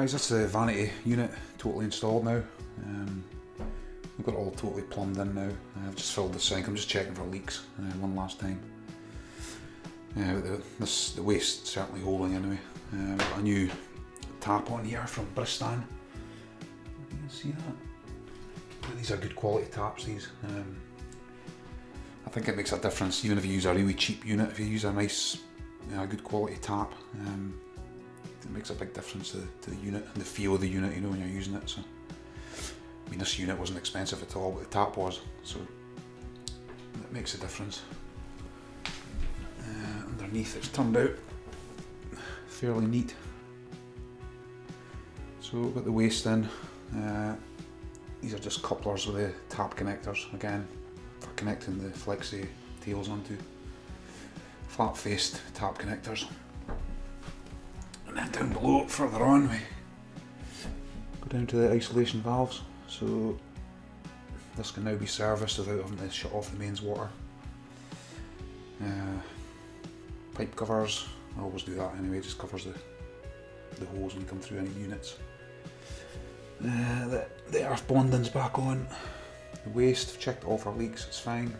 guys, that's the vanity unit totally installed now. Um, I've got it all totally plumbed in now. I've just filled the sink. I'm just checking for leaks uh, one last time. Uh, the, this, the waste certainly holding anyway. Um, got a new tap on here from Bristan. You can see that. These are good quality taps. These. Um, I think it makes a difference even if you use a really cheap unit. If you use a nice, you know, good quality tap, um, it makes a big difference to, to, the unit and the feel of the unit, you know, when you're using it. So, I mean, this unit wasn't expensive at all, but the tap was, so it makes a difference. Uh, underneath, it's turned out fairly neat. So, got the waste in. Uh, these are just couplers with the tap connectors again for connecting the flexi tails onto flat faced tap connectors. Down below, further on, we go down to the isolation valves. So this can now be serviced without having to shut off the mains water. Uh, pipe covers, I always do that anyway, just covers the, the holes when you come through any units. Uh, the, the earth bonding's back on. The waste, I've checked all for leaks, it's fine.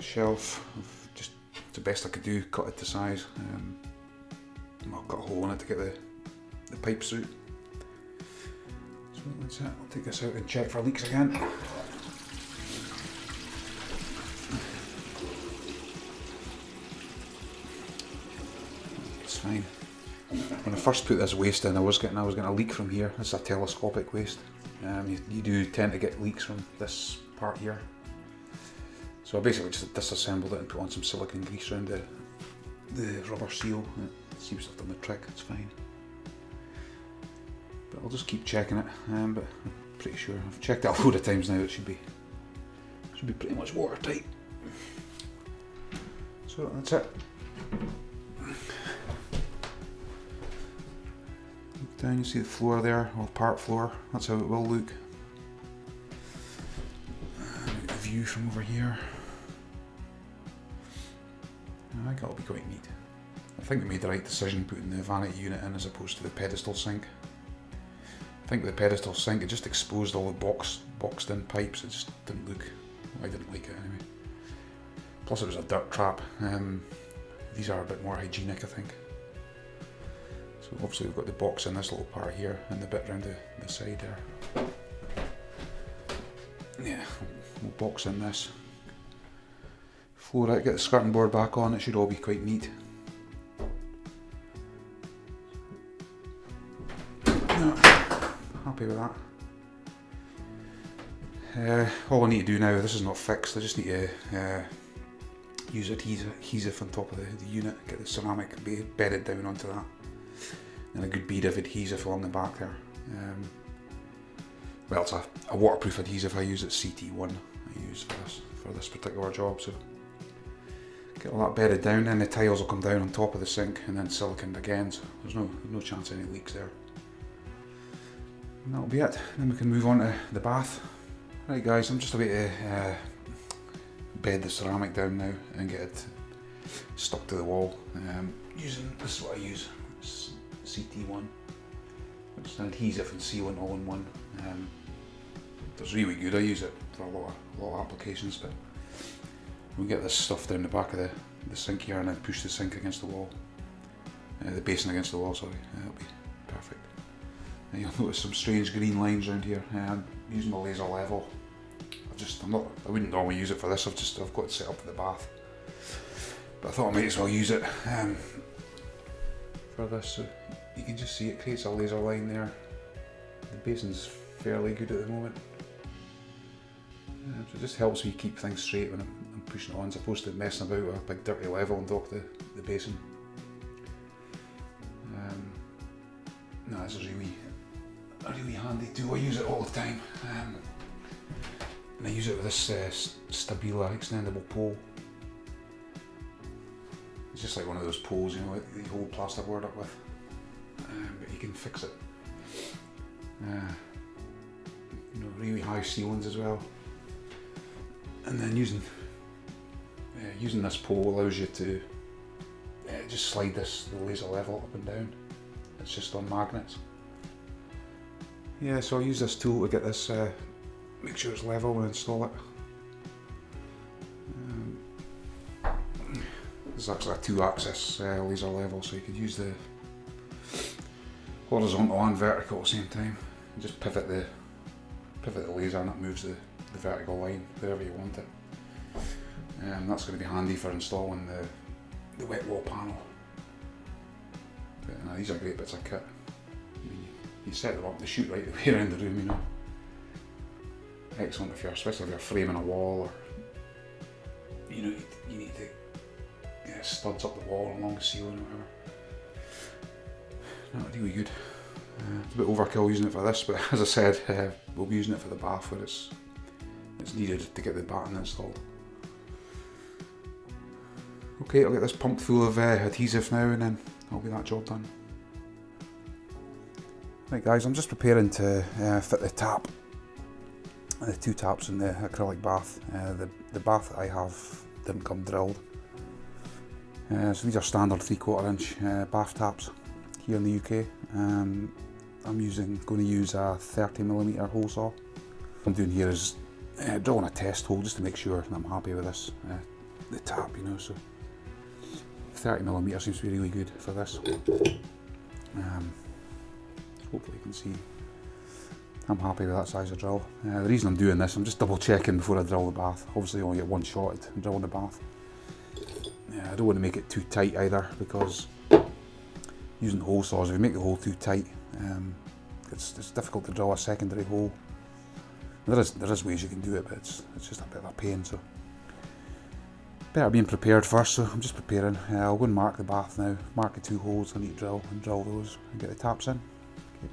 Shelf, I've just the best I could do, cut it to size. Um, I'll cut a hole in it to get the, the pipes out. So that's it, I'll take this out and check for leaks again. It's fine. When I first put this waste in, I was getting I was getting a leak from here. It's a telescopic waste. Um, you, you, do tend to get leaks from this part here. So I basically just disassembled it and put on some silicone grease around the, the rubber seal. It seems to have done the trick, it's fine. But I'll just keep checking it, um, but I'm pretty sure. I've checked it a load of times now, it should be, should be pretty much watertight. So that's it. down, you see the floor there, or part floor, that's how it will look. View from over here. I think that'll be quite neat. I think they made the right decision putting the vanity unit in as opposed to the pedestal sink. I think the pedestal sink, it just exposed all the box, boxed in pipes, it just didn't look, I didn't like it anyway. Plus it was a dirt trap. Um, these are a bit more hygienic I think. So obviously we've got the box in this little part here and the bit around the, the side there. Yeah, we'll box in this. Floor out, get the skirting board back on, it should all be quite neat. happy with that. Uh, all I need to do now, this is not fixed, I just need to uh, use adhesive, adhesive on top of the, the unit, get the ceramic bedded down onto that and a good bead of adhesive along the back there. Um, well, it's a, a, waterproof adhesive I use, it's CT1 I use for this, for this particular job. So get all that bedded down and the tiles will come down on top of the sink and then siliconed again, so there's no, no chance of any leaks there. And that'll be it, then we can move on to the bath. Right guys, I'm just about to uh, bed the ceramic down now and get it stuck to the wall. Um, using, this is what I use, CT1. It's an adhesive and sealant all in one. Um, it's really good, I use it for a lot of, a lot of applications but we get this stuff down the back of the, the sink here and then push the sink against the wall. Uh, the basin against the wall, sorry, uh, that'll be perfect. And you'll notice some strange green lines around here. Uh, I'm using the laser level. I've just, I'm not, I wouldn't normally use it for this, I've just, I've got it set up for the bath. But I thought I might as well use it um, for this. So you can just see it creates a laser line there. The basin's fairly good at the moment. Um, so it just helps me keep things straight when I'm, pushing on as opposed to messing about with a big dirty level on top of the, the basin. Um, no, this is really really handy tool. I use it all the time. Um, and I use it with this uh, Stabila extendable pole. It's just like one of those poles, you know, that you hold plasterboard up with um, but you can fix it. Uh, you know, really high ceilings as well. And then using uh, using this pole allows you to uh, just slide this the laser level up and down. It's just on magnets. Yeah, so I'll use this tool to get this, uh, make sure it's level and install it. Um, this is actually a two-axis uh, laser level, so you could use the horizontal and vertical at the same time. And just pivot the pivot the laser and it moves the, the vertical line wherever you want it. Um, that's going to be handy for installing the, the wet wall panel. But, uh, these are great bits of kit. I mean, you set them up, they shoot right the way around the room, you know. Excellent if you're, especially if you're framing a wall or, you know, you, you need to get studs up the wall along the ceiling or whatever. Not really good. Uh, it's a bit overkill using it for this, but as I said, uh, we'll be using it for the bath where it's, it's needed to get the batten installed. Okay, I'll get this pumped full of uh, adhesive now and then I'll be that job done. Right guys, I'm just preparing to uh, fit the tap, the two taps in the acrylic bath. Uh, the, the bath that I have didn't come drilled. Uh, so these are standard 3 quarter inch uh, bath taps here in the UK. Um, I'm using, going to use a 30mm hole saw. What I'm doing here is uh, drilling a test hole just to make sure I'm happy with this, uh, the tap, you know. So 30mm seems to be really good for this. Um, hopefully you can see I'm happy with that size of drill. Uh, the reason I'm doing this, I'm just double checking before I drill the bath. Obviously I only get one shot at drilling the bath. Yeah, I don't want to make it too tight either because using hole saws, if you make the hole too tight, um, it's, it's difficult to drill a secondary hole. There is, there is ways you can do it, but it's, it's just a bit of a pain. So better being prepared first, so I'm just preparing. Uh, I'll go and mark the bath now, mark the two holes I need to drill and drill those and get the taps in. Okay.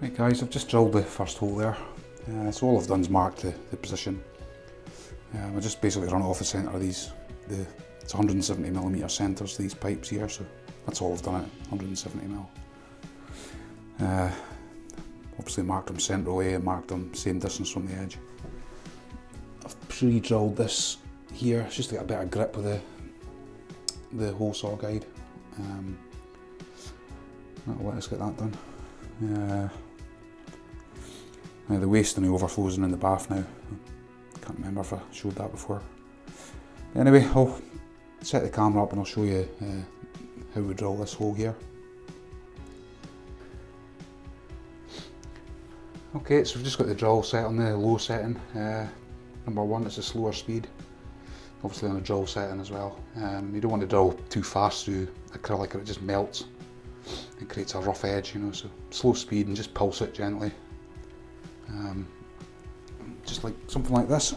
Right guys, I've just drilled the first hole there. Uh, so all I've done is mark the, the position. Um, I just basically run off the centre of these, the, it's 170mm centres these pipes here, so that's all I've done it, 170mm. Uh, obviously marked them centre away and marked them same distance from the edge. I've pre-drilled this here just to get a better grip with the the hole saw guide. Um, that'll let us get that done. Uh, now the waste and the overflows in the bath now. Can't remember if I showed that before. Anyway, I'll set the camera up and I'll show you uh, how we drill this hole here. Okay, so we've just got the drill set on the low setting. Uh, number one, it's a slower speed. Obviously on a drill setting as well. Um, you don't want to drill too fast through acrylic or it just melts and creates a rough edge, you know, so slow speed and just pulse it gently. Um, just like something like this.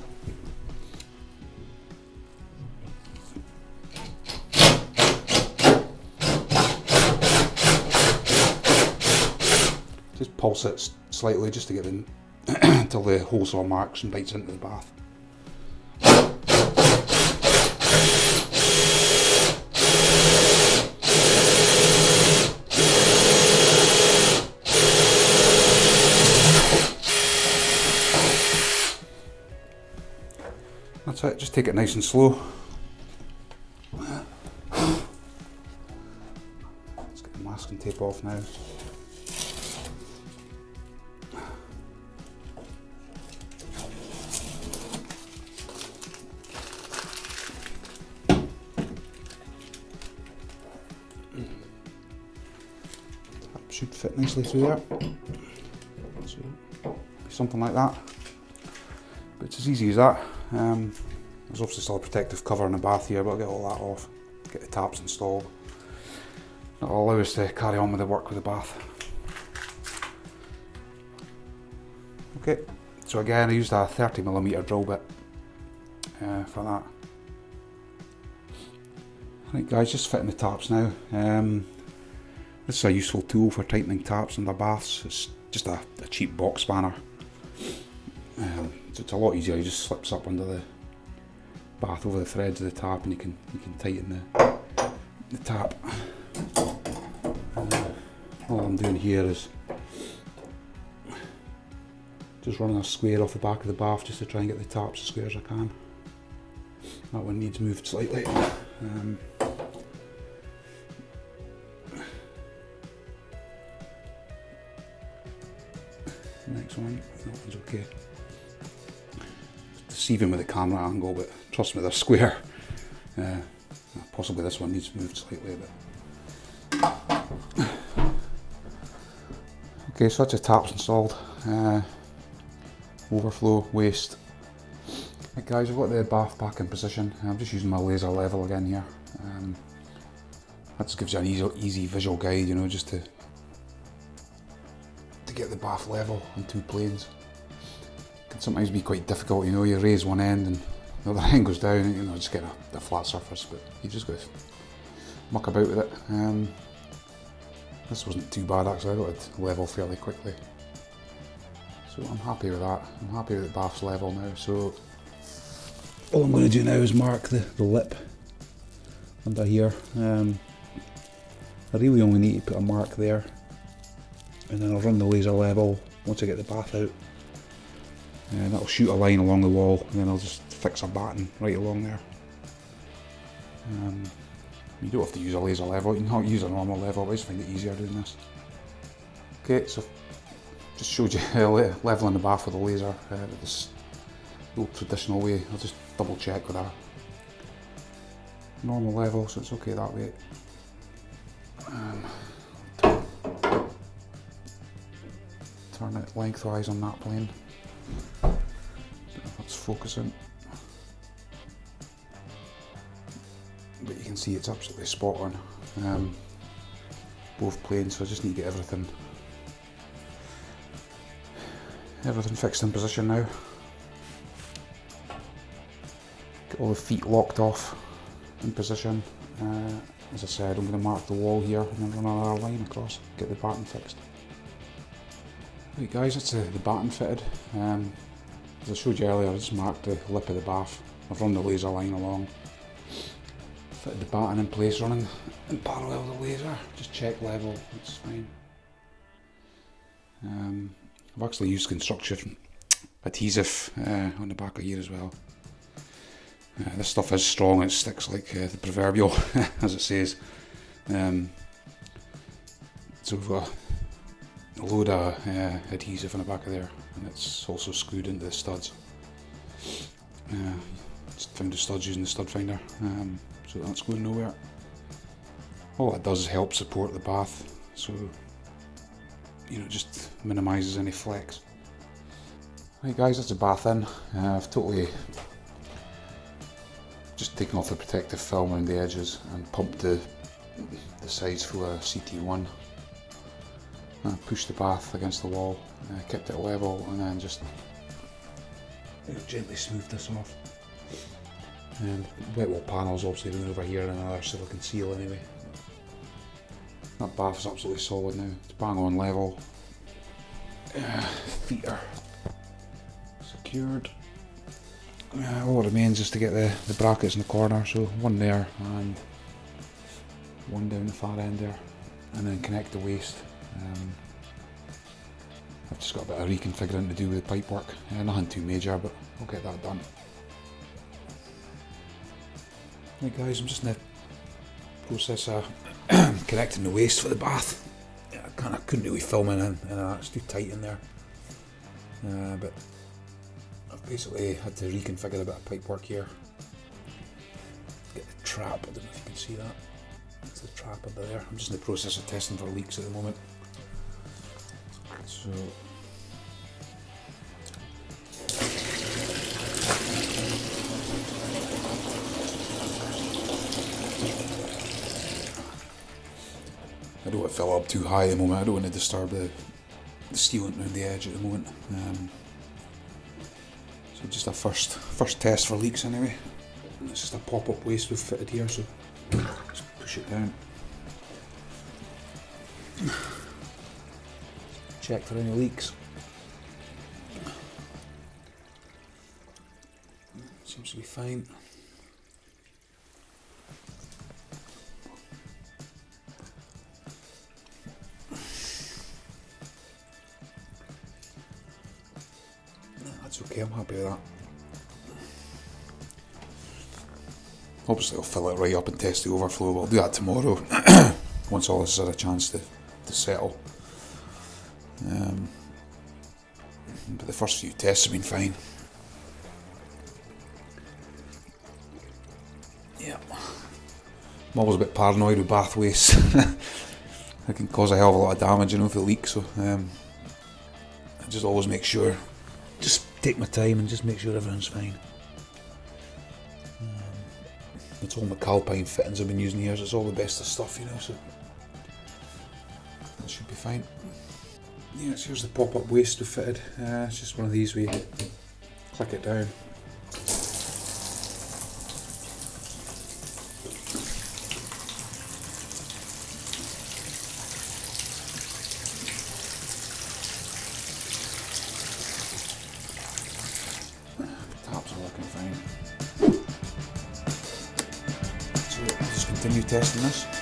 Just pulse it slightly just to get in until the hole saw marks and bites into the bath. That's it, just take it nice and slow. Let's get the masking tape off now. should fit nicely through there. So, something like that. But it's as easy as that. Um, there's obviously still a protective cover in the bath here, but I'll get all that off, get the taps installed. That'll allow us to carry on with the work with the bath. Okay, so again I used a 30mm drill bit uh, for that. Right guys, just fitting the taps now. Um, this is a useful tool for tightening taps the baths. It's just a, a cheap box spanner. Um, so it's a lot easier, it just slips up under the bath over the threads of the tap and you can you can tighten the, the tap. Uh, all I'm doing here is just running a square off the back of the bath just to try and get the taps as square as I can. That one needs moved slightly. Um, next one, that one's okay. It's deceiving with the camera angle but trust me, they're square. Uh, possibly this one needs moved slightly, but okay. So that's the taps installed. Uh, overflow, waste. Right guys, I've got the bath back in position. I'm just using my laser level again here. Um, that just gives you an easy, easy visual guide, you know, just to to get the bath level on two planes. It can sometimes be quite difficult, you know, you raise one end and the other end goes down, you know, just get a, a flat surface, but you just go muck about with it. Um, this wasn't too bad actually, I got it level fairly quickly. So I'm happy with that. I'm happy with the bath's level now. So all I'm going to do now is mark the, the lip under here. Um, I really only need to put a mark there and then I'll run the laser level once I get the bath out and that'll shoot a line along the wall and then I'll just fix a batten right along there. Um, you don't have to use a laser level, you can use a normal level, I just find it easier doing this. Okay, so just showed you leveling the bath with a laser, uh, this old traditional way. I'll just double check with that. Normal level, so it's okay that way. Um, turn it lengthwise on that plane. That's focusing. But you can see it's absolutely spot on. Um, both planes, so I just need to get everything everything fixed in position now. Get all the feet locked off in position. Uh, as I said, I'm going to mark the wall here and then run another line across, get the batten fixed. Right guys, that's the, the batten fitted. Um, as I showed you earlier, I just marked the lip of the bath. I've run the laser line along. Fitted the batten in place, running in parallel the laser. Just check level, it's fine. Um, I've actually used construction adhesive uh, on the back of here as well. Uh, this stuff is strong, it sticks like uh, the proverbial, as it says. Um, so we've got a load of uh, adhesive on the back of there, and it's also screwed into the studs. Uh, just found the studs using the stud finder, um, so that's going nowhere. All that does is help support the bath, so you know, just minimises any flex. Right guys, that's a bath in. Uh, I've totally just taken off the protective film around the edges and pumped the, the sides full of CT1. I pushed the bath against the wall, uh, kept it level and then just gently smoothed this off. And wet wall panels obviously going over here and another silicon seal anyway. That bath is absolutely solid now. It's bang on level. Uh, feet are secured. Uh, all that remains is to get the, the brackets in the corner. So one there and one down the far end there. And then connect the waste. Um, I've just got a bit of reconfiguring to do with the pipe work. Uh, nothing too major, but I'll get that done. Right guys, I'm just in the process of connecting the waste for the bath. I kind of couldn't really film in, and it's too tight in there. Uh, but I've basically had to reconfigure a bit of pipe work here. Get the trap, I don't know if you can see that. It's the trap under there. I'm just in the process of testing for leaks at the moment. So Fill up too high at the moment. I don't want to disturb the, the sealant around the edge at the moment. Um, so just a first first test for leaks anyway. It's just a pop-up waste we've fitted here, so just push it down. Check for any leaks. Seems to be fine. That. Obviously I'll fill it right up and test the overflow, but I'll do that tomorrow once all this has had a chance to, to settle. Um, first few tests have been fine. Yeah. I'm always a bit paranoid with bath waste. it can cause a hell of a lot of damage, you know, if it leaks. So um, I just always make sure, take my time and just make sure everything's fine. Um, it's all McAlpine fittings I've been using here. So it's all the best of stuff, you know. So that should be fine. Yes, here's the pop-up waste we fitted. Uh, it's just one of these where you click it down. Working fine. So